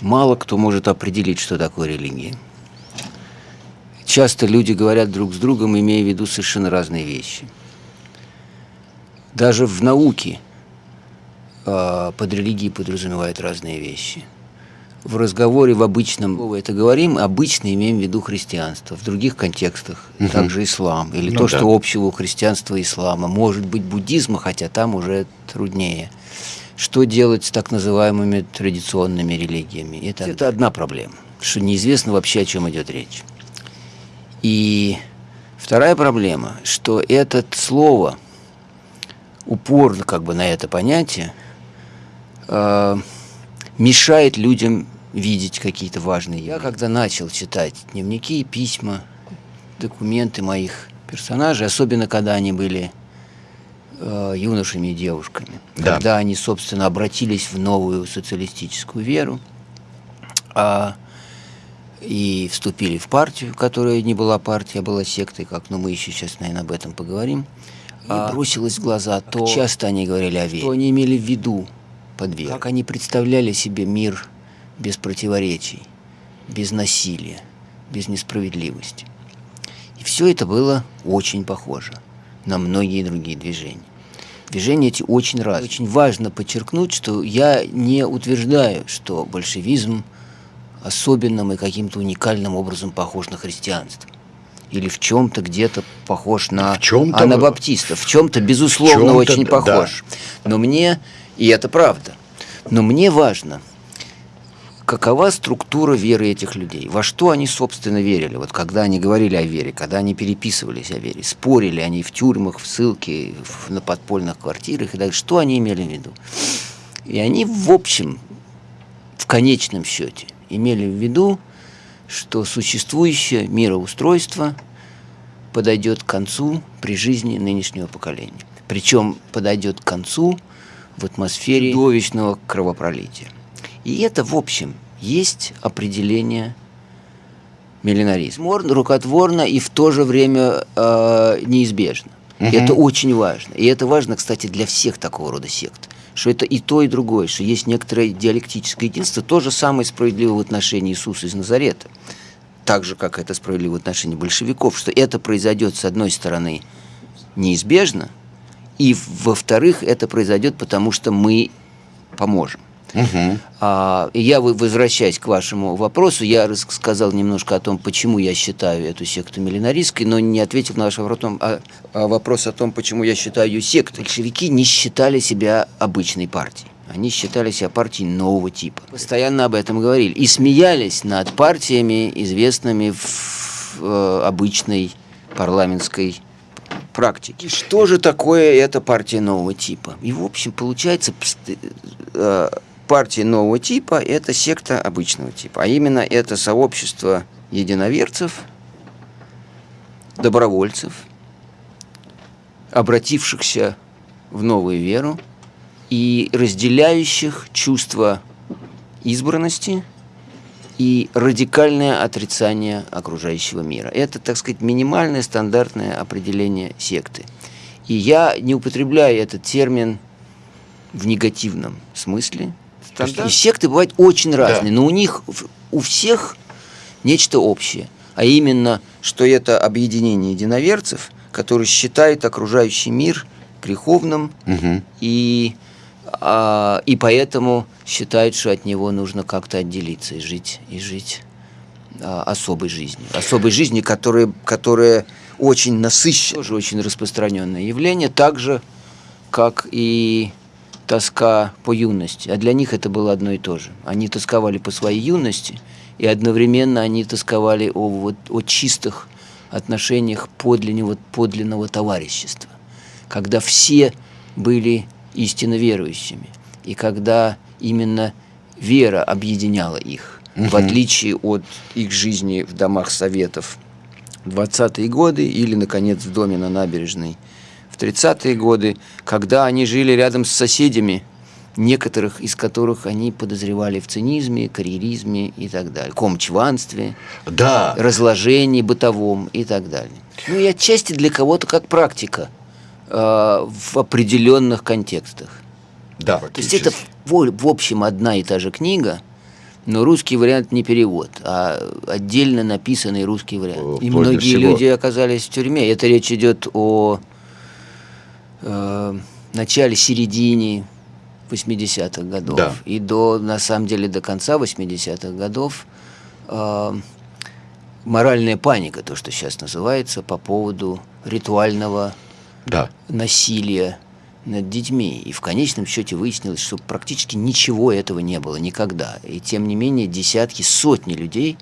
мало кто может определить, что такое религия. Часто люди говорят друг с другом, имея в виду совершенно разные вещи. Даже в науке э, под религией подразумевают разные вещи. В разговоре в обычном это говорим, обычно имеем в виду христианство. В других контекстах угу. также ислам. Или ну, то, да. что общего у христианства и ислама. Может быть буддизма, хотя там уже труднее. Что делать с так называемыми традиционными религиями? Это, это одна проблема, что неизвестно вообще, о чем идет речь. И вторая проблема, что это слово, упор как бы на это понятие, э, мешает людям видеть какие-то важные. Я когда начал читать дневники, письма, документы моих персонажей, особенно когда они были э, юношами и девушками, да. когда они, собственно, обратились в новую социалистическую веру, а и вступили в партию, которая не была партией, а была сектой, как, но мы еще сейчас, наверное, об этом поговорим. И а, бросилось в глаза то, часто они говорили о вере, что они имели в виду под как они представляли себе мир без противоречий, без насилия, без несправедливости. И все это было очень похоже на многие другие движения. Движения эти очень разные. Очень важно подчеркнуть, что я не утверждаю, что большевизм – особенным и каким-то уникальным образом похож на христианство. Или в чем-то где-то похож на анабаптиста. В чем-то, безусловно, чем очень похож. Да. Но мне, и это правда, но мне важно, какова структура веры этих людей, во что они, собственно, верили, вот когда они говорили о вере, когда они переписывались о вере, спорили они в тюрьмах, в ссылке, в, на подпольных квартирах, и так, что они имели в виду. И они, в общем, в конечном счете – имели в виду, что существующее мироустройство подойдет к концу при жизни нынешнего поколения. Причем подойдет к концу в атмосфере чудовищного кровопролития. И это, в общем, есть определение миллинаризма. Рукотворно и в то же время э, неизбежно. Угу. Это очень важно. И это важно, кстати, для всех такого рода сект что это и то, и другое, что есть некоторое диалектическое единство. То же самое справедливо в отношении Иисуса из Назарета. Так же, как это справедливо в отношении большевиков, что это произойдет, с одной стороны, неизбежно, и, во-вторых, это произойдет, потому что мы поможем. Угу. А, я, возвращаясь к вашему вопросу, я рассказал немножко о том, почему я считаю эту секту миллинаристской, но не ответил на ваш вопрос, а, а вопрос о том, почему я считаю ее сектой. Большевики не считали себя обычной партией. Они считали себя партией нового типа. Постоянно об этом говорили. И смеялись над партиями, известными в э, обычной парламентской практике. Что же такое эта партия нового типа? И, в общем, получается, э, партии нового типа – это секта обычного типа. А именно это сообщество единоверцев, добровольцев, обратившихся в новую веру и разделяющих чувство избранности и радикальное отрицание окружающего мира. Это, так сказать, минимальное стандартное определение секты. И я не употребляю этот термин в негативном смысле, Стандарт? И секты бывают очень разные, да. но у них у всех нечто общее, а именно, что это объединение единоверцев, которые считают окружающий мир греховным угу. и а, и поэтому считают, что от него нужно как-то отделиться и жить и жить а, особой жизнью, особой жизнью, которая которая очень насыщена, тоже очень распространенное явление, так же как и тоска по юности, а для них это было одно и то же. Они тосковали по своей юности, и одновременно они тосковали о, вот, о чистых отношениях подлинного, подлинного товарищества, когда все были истинно верующими, и когда именно вера объединяла их, угу. в отличие от их жизни в домах советов в 20-е годы или, наконец, в доме на набережной – 30-е годы, когда они жили рядом с соседями, некоторых из которых они подозревали в цинизме, карьеризме и так далее, комчванстве, да. разложении бытовом и так далее. Ну и отчасти для кого-то как практика в определенных контекстах. Да, То есть это в, в общем одна и та же книга, Но русский вариант не перевод, а отдельно написанный русский вариант. И многие всего. люди оказались в тюрьме. Это речь идет о э, начале, середине 80-х годов. Да. И до, на самом деле, до конца 80-х годов э, моральная паника, то, что сейчас называется, по поводу ритуального Да. насилия над детьми. И в конечном счете выяснилось, что практически ничего этого не было никогда. И тем не менее десятки, сотни людей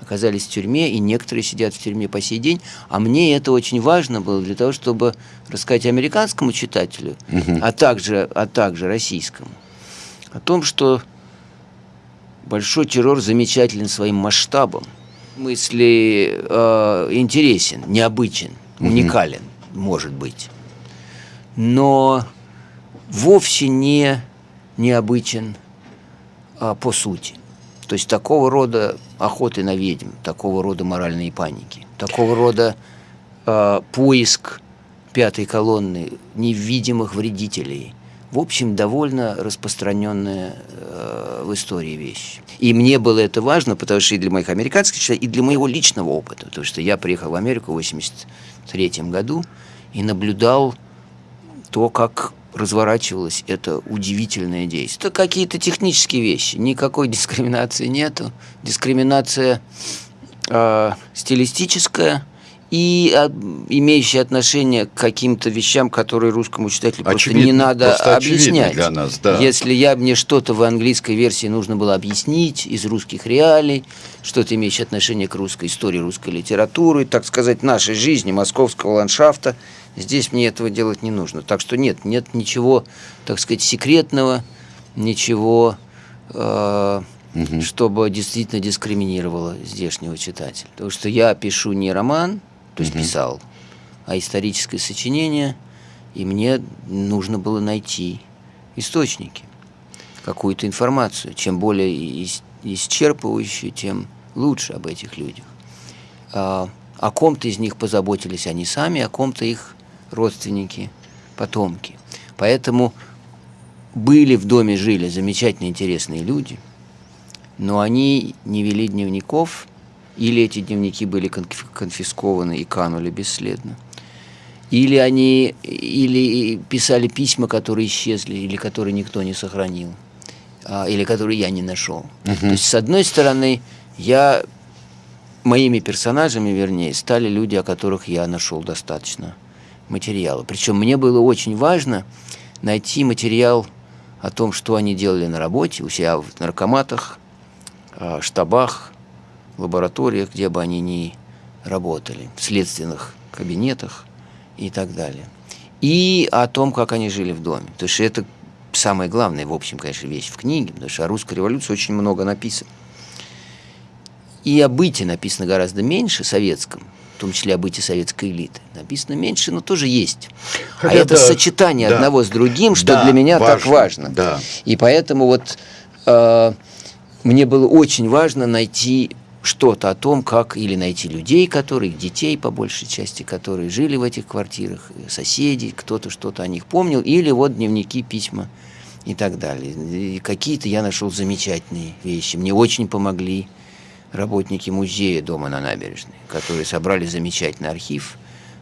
оказались в тюрьме, и некоторые сидят в тюрьме по сей день. А мне это очень важно было для того, чтобы рассказать американскому читателю, а, также, а также российскому, о том, что большой террор замечателен своим масштабом, в смысле э, интересен, необычен, уникален, может быть но вовсе не необычен а, по сути. То есть такого рода охоты на ведьм, такого рода моральные паники, такого рода а, поиск пятой колонны невидимых вредителей. В общем, довольно распространенная э, в истории вещь. И мне было это важно, потому что и для моих американских читателей, и для моего личного опыта. Потому что я приехал в Америку в 1983 году и наблюдал то, как разворачивалось это удивительное действие. Это какие-то технические вещи, никакой дискриминации нету. Дискриминация э, стилистическая и э, имеющая отношение к каким-то вещам, которые русскому читателю просто не надо просто объяснять. для нас, да. Если я мне что-то в английской версии нужно было объяснить из русских реалий, что-то имеющее отношение к русской истории, русской литературы, так сказать, нашей жизни, московского ландшафта, здесь мне этого делать не нужно. Так что нет, нет ничего, так сказать, секретного, ничего, э, чтобы действительно дискриминировало здешнего читателя. Потому что я пишу не роман, то есть писал, а историческое сочинение, и мне нужно было найти источники, какую-то информацию. Чем более ис- исчерпывающую, тем лучше об этих людях. А, о ком-то из них позаботились они сами, о ком-то их родственники, потомки. Поэтому были в доме, жили замечательные, интересные люди, но они не вели дневников, или эти дневники были конфи- конфискованы и канули бесследно, или они или писали письма, которые исчезли, или которые никто не сохранил, а, или которые я не нашел. То есть, с одной стороны, я моими персонажами, вернее, стали люди, о которых я нашел достаточно материала. Причем мне было очень важно найти материал о том, что они делали на работе, у себя в наркоматах, а, штабах, лабораториях, где бы они ни работали, в следственных кабинетах и так далее. И о том, как они жили в доме. Потому что это самая главная, в общем, конечно, вещь в книге, потому что о русской революции очень много написано. И о быте написано гораздо меньше советском, в том числе о быте советской элиты. Написано меньше, но тоже есть. а это да, сочетание да. одного с другим, что Да, для меня так важно, важно. да. И поэтому вот э, мне было очень важно найти что-то о том, как или найти людей, которые, детей по большей части, которые жили в этих квартирах, соседей, кто-то что-то о них помнил, или вот дневники, письма и так далее. Какие-то я нашел замечательные вещи. Мне очень помогли работники музея дома на набережной, которые собрали замечательный архив.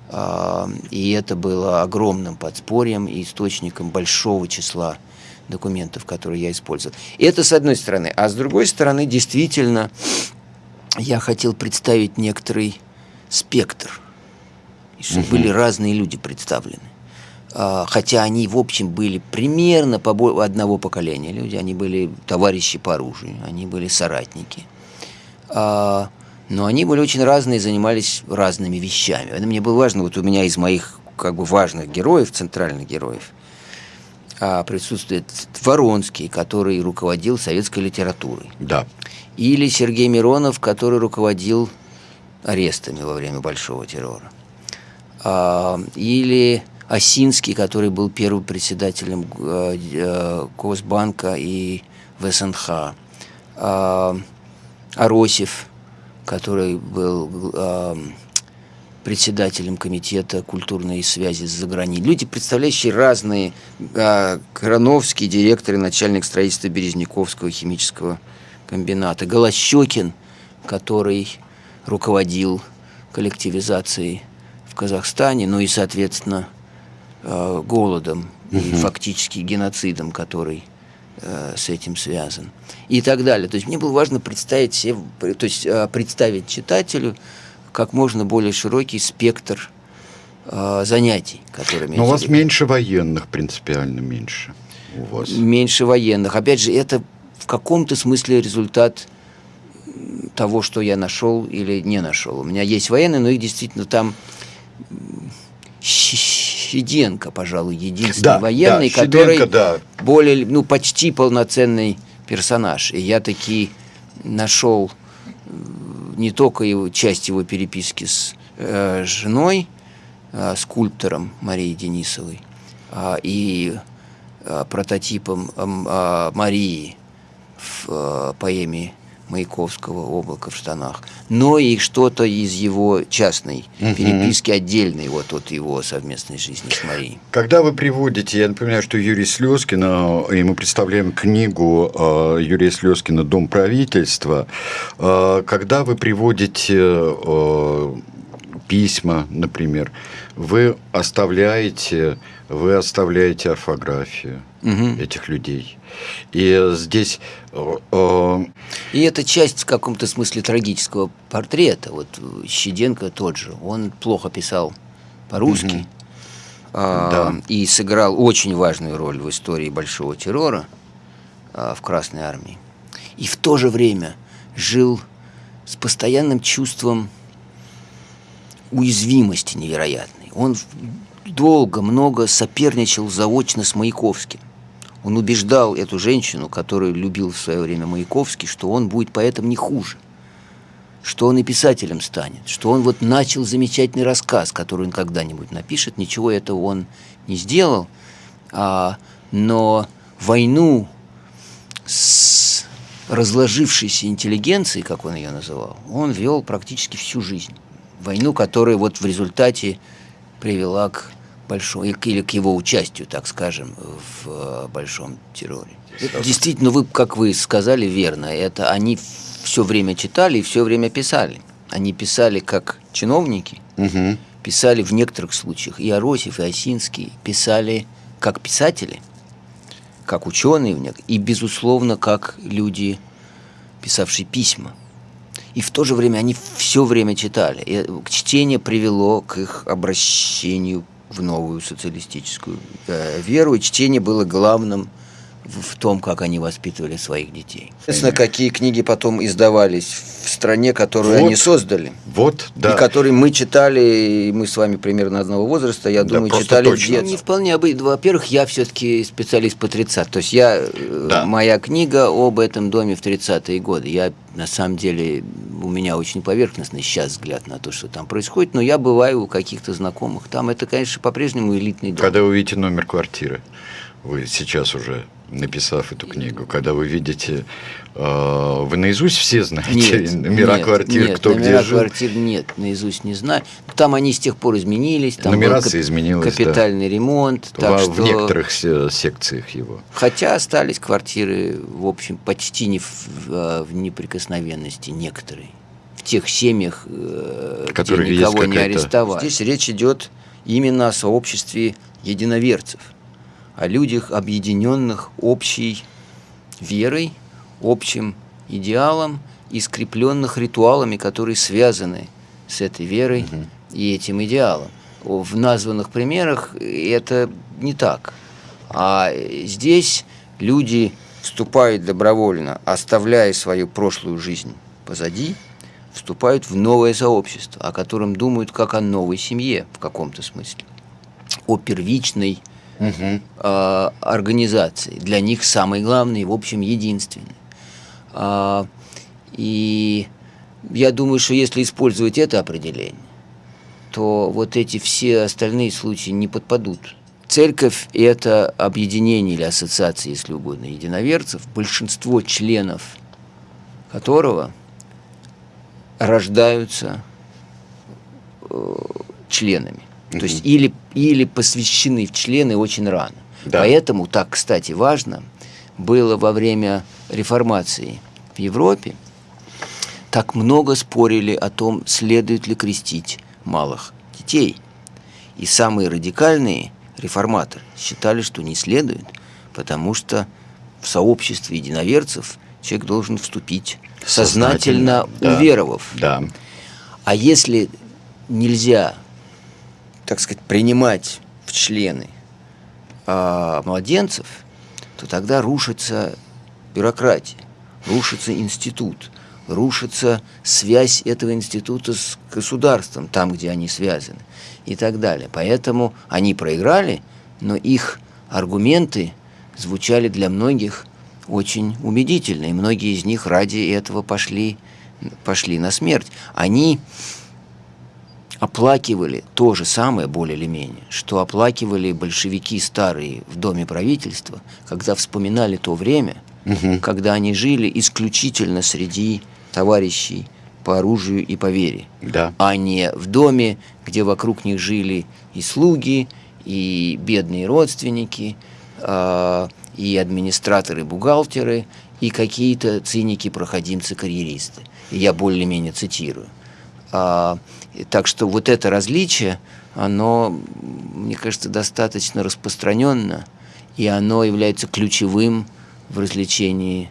А, И это было огромным подспорьем и источником большого числа документов, которые я использовал. И это с одной стороны. А с другой стороны, действительно, я хотел представить некоторый спектр, и чтобы были разные люди представлены. А, Хотя они, в общем, были примерно побо- одного поколения люди, они были товарищи по оружию, они были соратники. А, Но они были очень разные, занимались разными вещами. Это мне было важно. Вот у меня из моих как бы важных героев, центральных героев, присутствует Воронский, который руководил советской литературой. Да. Или Сергей Миронов, который руководил арестами во время Большого террора. А, Или Осинский, который был первым председателем э, э, Госбанка и ВСНХ. А, Аросев, который был э, председателем комитета культурной связи за границей. Люди, представляющие разные, э, Крановский, директор и начальник строительства Березняковского химического комбината, Голощекин, который руководил коллективизацией в Казахстане, ну и, соответственно, э, голодом угу. и фактически геноцидом, который э, с этим связан. И так далее. То есть мне было важно представить, себе, то есть, э, представить читателю как можно более широкий спектр занятий, которыми... Но у вас меньше военных, принципиально меньше. У вас. Меньше военных. Опять же, это в каком-то смысле результат того, что я нашел или не нашел. У меня есть военные, но их действительно там Щеденко, пожалуй, единственный да, военный, да, который Щеденко, да. более, ну, почти полноценный персонаж. И я таки нашел не только его, часть его переписки с э, женой, э, скульптором Марией Денисовой, э, и э, прототипом э, Марии в э, поэме Маяковского «Облако в штанах», но и что-то из его частной угу. переписки отдельной вот от его совместной жизни с Марией. Когда вы приводите, я напоминаю, что Юрий Слезкина, и мы представляем книгу э, Юрия Слезкина «Дом правительства», э, когда вы приводите э, письма, например, вы оставляете, вы оставляете орфографию угу. этих людей. И здесь... Э, э, и это часть в каком-то смысле трагического портрета. Вот Щеденко тот же, он плохо писал по-русски. Угу. Да. И сыграл очень важную роль в истории Большого террора а, в Красной Армии. И в то же время жил с постоянным чувством уязвимости невероятной. Он долго, много соперничал заочно с Маяковским. Он убеждал эту женщину, которую любил в свое время Маяковский, что он будет поэтом не хуже, что он и писателем станет, что он вот начал замечательный рассказ, который он когда-нибудь напишет. Ничего этого он не сделал, а, но войну с разложившейся интеллигенцией, как он ее называл, он вел практически всю жизнь. Войну, которая вот в результате привела к большому, или к его участию, так скажем, в э, большом терроре. Это действительно, вы, как вы сказали, верно. Это они все время читали и все время писали. Они писали как чиновники, угу. писали в некоторых случаях, и Аросев, и Осинский писали как писатели, как ученые, и, безусловно, как люди, писавшие письма. И в то же время они все время читали. И чтение привело к их обращению в новую социалистическую э, веру, и чтение было главным в, том, как они воспитывали своих детей. Естественно, какие книги потом издавались в стране, которую вот, они создали. Вот, да. И которые мы читали, и мы с вами примерно одного возраста, я да, думаю, читали точно. в детстве. Не вполне обычно. Во-первых, я все-таки специалист по 30 То есть я, э, да. моя книга об этом доме в 30-е годы. Я, на самом деле, у меня очень поверхностный сейчас взгляд на то, что там происходит, но я бываю у каких-то знакомых. Там это, конечно, по-прежнему элитный дом. Когда вы видите номер квартиры, вы сейчас уже написав эту книгу, когда вы видите, э, вы наизусть все знаете нет, номера нет, квартир, нет, кто номера где жил? квартир нет, наизусть не знаю. Там они с тех пор изменились, там Нумерация был изменилась, капитальный да. ремонт. Так в, что... в некоторых секциях его. Хотя остались квартиры, в общем, почти не в, в неприкосновенности некоторые. В тех семьях, э, Которые где никого не арестовали. Здесь речь идет именно о сообществе единоверцев о людях, объединенных общей верой, общим идеалом и скрепленных ритуалами, которые связаны с этой верой угу. и этим идеалом. В названных примерах это не так. А здесь люди вступают добровольно, оставляя свою прошлую жизнь позади, вступают в новое сообщество, о котором думают как о новой семье в каком-то смысле, о первичной угу. э, организации. Для них самый главный, в общем, единственный. А, и я думаю, что если использовать это определение, то вот эти все остальные случаи не подпадут. Церковь – это объединение или ассоциация, если угодно, единоверцев, большинство членов которого рождаются э, членами. То есть или, или посвящены в члены очень рано. Да. Поэтому так, кстати, важно было во время реформации в Европе так много спорили о том, следует ли крестить малых детей. И самые радикальные реформаторы считали, что не следует, потому что в сообществе единоверцев человек должен вступить сознательно, сознательно уверовав. Да. А если нельзя, так сказать, принимать в члены а, младенцев, то тогда рушится бюрократия, рушится институт, рушится связь этого института с государством, там, где они связаны, и так далее. Поэтому они проиграли, но их аргументы звучали для многих очень убедительно, и многие из них ради этого пошли, пошли на смерть. Они оплакивали то же самое, более или менее, что оплакивали большевики старые в Доме правительства, когда вспоминали то время, угу. когда они жили исключительно среди товарищей по оружию и по вере, да. а не в доме, где вокруг них жили и слуги, и бедные родственники, э, и администраторы, бухгалтеры, и какие-то циники-проходимцы-карьеристы. Я более-менее цитирую. А, так что вот это различие, оно, мне кажется, достаточно распространенно, и оно является ключевым в развлечении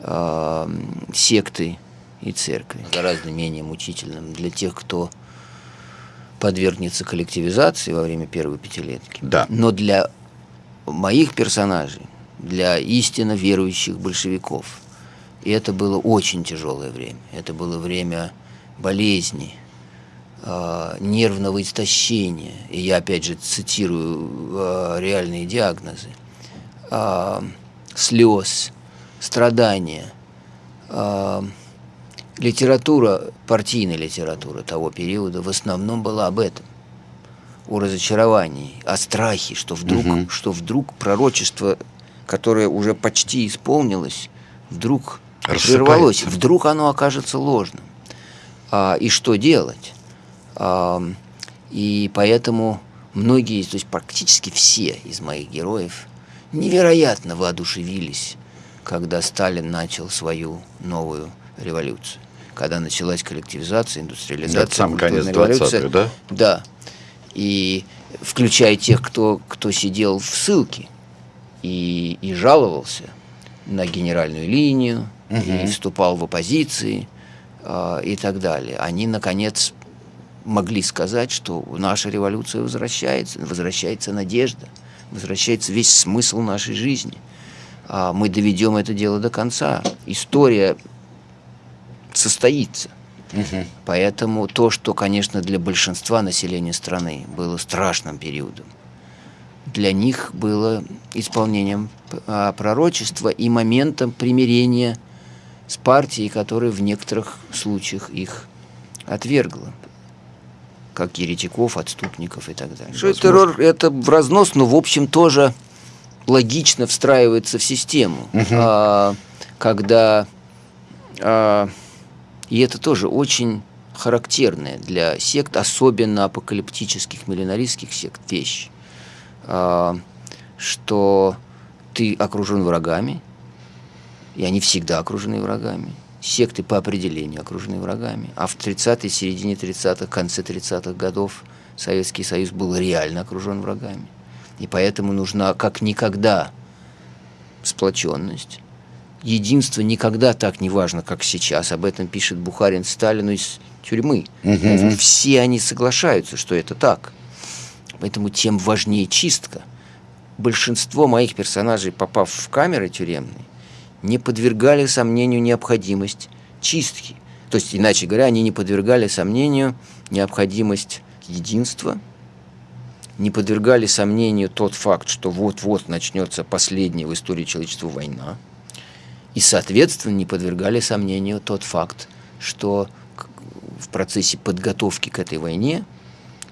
э, секты и церкви. Гораздо менее мучительным для тех, кто подвергнется коллективизации во время первой пятилетки. Да. Но для моих персонажей, для истинно верующих большевиков, и это было очень тяжелое время. Это было время болезни, э, нервного истощения. И я опять же цитирую э, реальные диагнозы. Э, слез, страдания, литература, партийная литература того периода в основном была об этом. О разочаровании, о страхе, что вдруг, угу. что вдруг пророчество, которое уже почти исполнилось, вдруг прервалось, вдруг оно окажется ложным. А, и что делать? А, и поэтому многие, то есть практически все из моих героев невероятно воодушевились, когда Сталин начал свою новую революцию. Когда началась коллективизация, индустриализация, Это сам конец 20-х, да? Да. И включая тех, кто, кто сидел в ссылке и, и жаловался на генеральную линию, угу. и вступал в оппозиции и так далее. Они, наконец, могли сказать, что наша революция возвращается, возвращается надежда, возвращается весь смысл нашей жизни. А мы доведем это дело до конца. История состоится. Угу. Поэтому то, что, конечно, для большинства населения страны было страшным периодом, для них было исполнением а, пророчества и моментом примирения с партией, которая в некоторых случаях их отвергла как еретиков, отступников и так далее. Что террор это в разнос, но в общем тоже логично встраивается в систему, угу. а, когда а, и это тоже очень характерная для сект, особенно апокалиптических миллинаристских сект, вещь, а, что ты окружен врагами, и они всегда окружены врагами. Секты по определению окружены врагами. А в 30-е, середине 30-х, конце 30-х годов Советский Союз был реально окружен врагами. И поэтому нужна как никогда сплоченность, единство никогда так не важно, как сейчас. Об этом пишет Бухарин Сталину из тюрьмы. Угу. Все они соглашаются, что это так. Поэтому тем важнее чистка. Большинство моих персонажей, попав в камеры тюремные, не подвергали сомнению необходимость чистки. То есть, иначе говоря, они не подвергали сомнению необходимость единства, не подвергали сомнению тот факт, что вот-вот начнется последняя в истории человечества война – и, соответственно, не подвергали сомнению тот факт, что в процессе подготовки к этой войне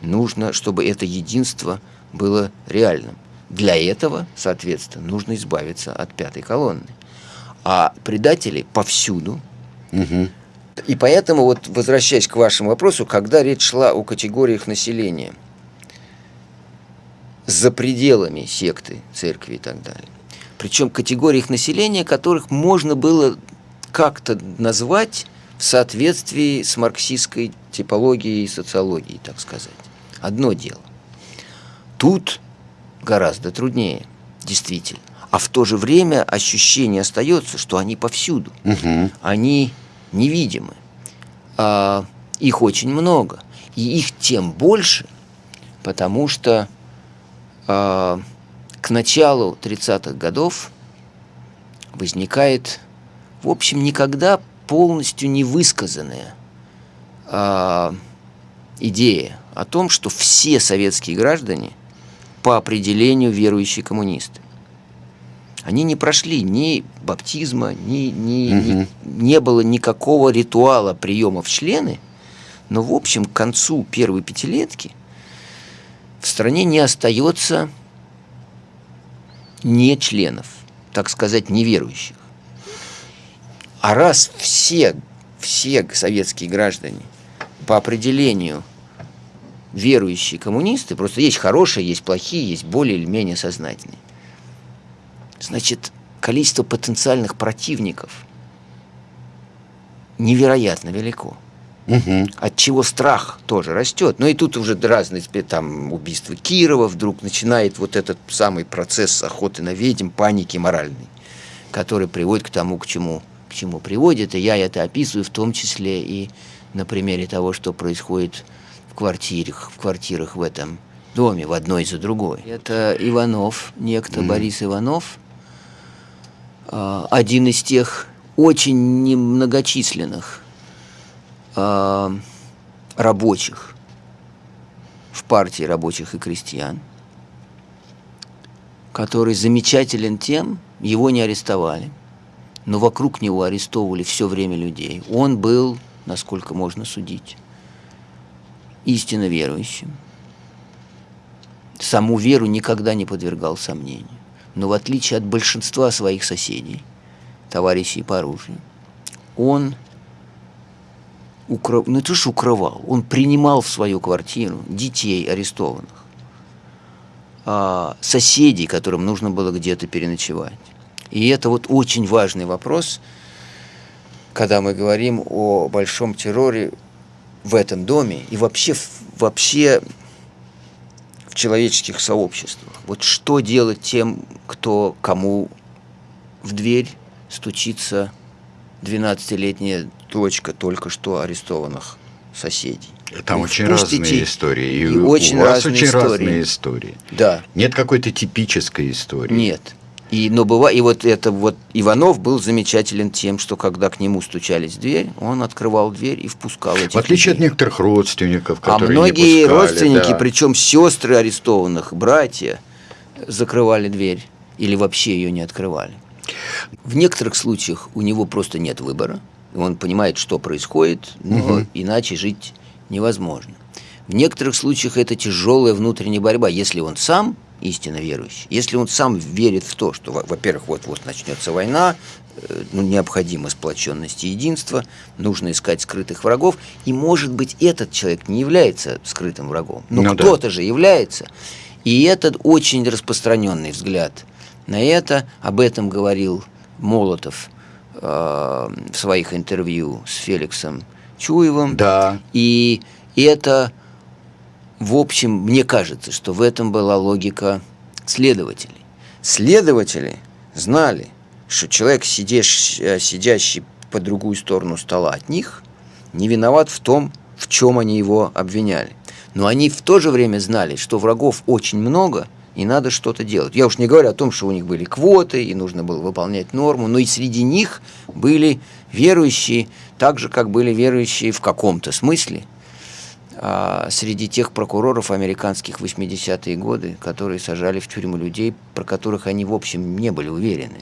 нужно, чтобы это единство было реальным. Для этого, соответственно, нужно избавиться от пятой колонны. А предатели повсюду. Угу. И поэтому, вот возвращаясь к вашему вопросу, когда речь шла о категориях населения за пределами секты, церкви и так далее, причем категориях населения, которых можно было как-то назвать в соответствии с марксистской типологией и социологией, так сказать. Одно дело. Тут гораздо труднее, действительно. А в то же время ощущение остается, что они повсюду. Угу. Они невидимы. А, их очень много. И их тем больше, потому что а, к началу 30-х годов возникает, в общем, никогда полностью невысказанная а, идея о том, что все советские граждане по определению верующие коммунисты. Они не прошли ни баптизма, ни, ни, Мгм. ни- не было никакого ритуала приема в члены, но в общем к концу первой пятилетки в стране не остается не членов, так сказать, неверующих. А раз все, все советские граждане по определению верующие коммунисты, просто есть хорошие, есть плохие, есть более или менее сознательные, значит, количество потенциальных противников невероятно велико Угу. от чего страх тоже растет. Ну и тут уже разные там убийства Кирова вдруг начинает вот этот самый процесс охоты на ведьм, паники моральной, который приводит к тому, к чему, к чему приводит. И я это описываю в том числе и на примере того, что происходит в квартирах, в квартирах в этом доме, в одной за другой. Это Иванов, некто Борис Иванов, один из тех очень немногочисленных а, рабочих в партии рабочих и крестьян, который замечателен тем, его не арестовали, но вокруг него арестовывали все время людей. Он был, насколько можно судить, истинно верующим. Саму веру никогда не подвергал сомнению. Но в отличие от большинства своих соседей, товарищей по оружию, он укры... ну это же укрывал, он принимал в свою квартиру детей арестованных, а, соседей, которым нужно было где-то переночевать. И это вот очень важный вопрос, когда мы говорим о большом терроре в этом доме и вообще, вообще в человеческих сообществах. Вот что делать тем, кто кому в дверь стучится 12-летняя дочка только что арестованных соседей. Там очень разные истории. И у очень вас разные очень истории. разные истории. Да, Нет какой-то типической истории. нет. И, но быва, и вот это вот Иванов был замечателен тем, что когда к нему стучались в дверь, он открывал дверь и впускал этих В отличие от людей. некоторых родственников, А которые многие не пускали, родственники, да. причем сестры арестованных, братья, закрывали дверь или вообще ее не открывали. В некоторых случаях у него просто нет выбора. Он понимает, что происходит, но Мгм. иначе жить невозможно. В некоторых случаях это тяжелая внутренняя борьба, если он сам истинно верующий, если он сам верит в то, что, во- во-первых, вот-вот начнется война, э, ну, необходима сплоченность и единство, нужно искать скрытых врагов, и, может быть, этот человек не является скрытым врагом, но Ну да. кто-то же является. И этот очень распространенный взгляд на это, об этом говорил Молотов э, в своих интервью с Феликсом Чуевым. Да. И это, в общем, мне кажется, что в этом была логика следователей. Следователи знали, что человек, сидящий, э, сидящий по другую сторону стола от них, не виноват в том, в чем они его обвиняли. Но они в то же время знали, что врагов очень много, и надо что-то делать. Я уж не говорю о том, что у них были квоты, и нужно было выполнять норму, но и среди них были верующие, так же, как были верующие в каком-то смысле, среди тех прокуроров американских 80-е годы, которые сажали в тюрьму людей, про которых они, в общем, не были уверены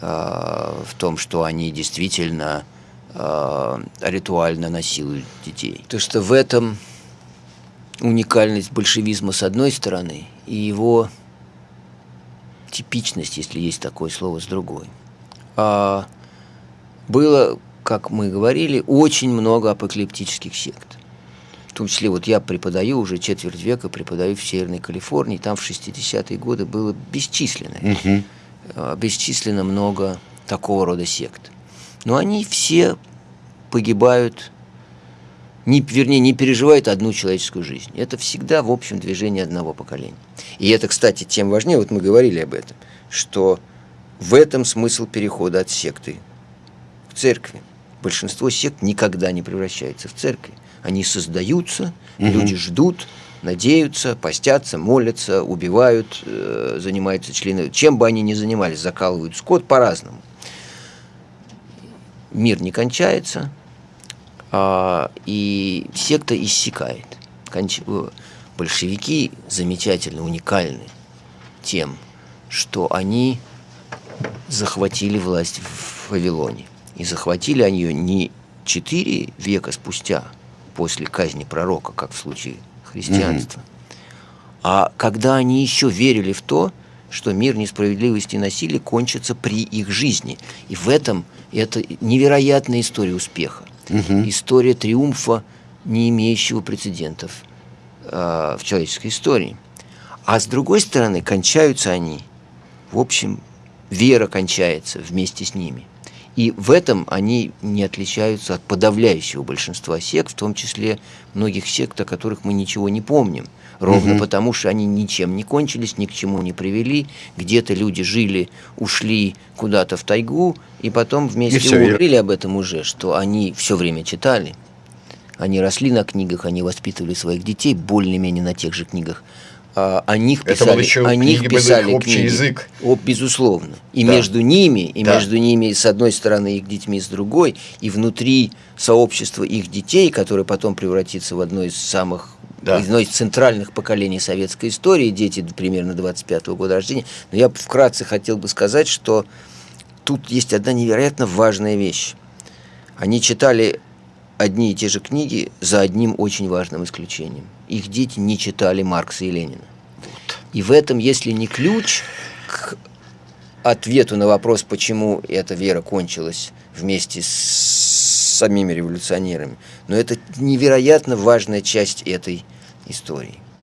а, в том, что они действительно а, ритуально насилуют детей. То, что в этом уникальность большевизма с одной стороны и его типичность, если есть такое слово, с другой. А, было, как мы говорили, очень много апокалиптических сект. В том числе вот я преподаю уже четверть века, преподаю в Северной Калифорнии, там в 60-е годы было бесчисленное э, бесчисленно много такого рода сект. но они все погибают, не, вернее, не переживают одну человеческую жизнь. Это всегда, в общем, движение одного поколения. И это, кстати, тем важнее, вот мы говорили об этом, что в этом смысл перехода от секты к церкви. Большинство сект никогда не превращается в церкви. Они создаются, угу. люди ждут, надеются, постятся, молятся, убивают, э, занимаются члены. Чем бы они ни занимались, закалывают скот по-разному. Мир не кончается, а, и секта иссякает. Конч... Э, большевики замечательно, уникальны тем, что они захватили власть в Вавилоне. И захватили они ее не четыре века спустя, после казни пророка, как в случае христианства, mm-hmm. а когда они еще верили в то, что мир несправедливости и насилия кончится при их жизни. И в этом это невероятная история успеха. Угу. История триумфа, не имеющего прецедентов э, в человеческой истории. А с другой стороны, кончаются они, в общем, вера кончается вместе с ними. И в этом они не отличаются от подавляющего большинства сект, в том числе многих сект, о которых мы ничего не помним. Ровно угу. потому, что они ничем не кончились, ни к чему не привели. Где-то люди жили, ушли куда-то в тайгу, и потом вместе и говорили об этом уже, что они все время читали. Они росли на книгах, они воспитывали своих детей более-менее на тех же книгах. А, о них писали, Это еще о них писали общий книги. язык. О, безусловно. И да. между ними, и да. между ними, с одной стороны, их детьми, с другой, и внутри сообщества их детей, которое потом превратится в одно из самых да. одно из центральных поколений советской истории, дети примерно 25-го года рождения. Но я вкратце хотел бы сказать, что тут есть одна невероятно важная вещь. Они читали одни и те же книги за одним очень важным исключением. Их дети не читали Маркса и Ленина. Вот. И в этом, если не ключ к ответу на вопрос, почему эта вера кончилась вместе с самими революционерами, но это невероятно важная часть этой истории.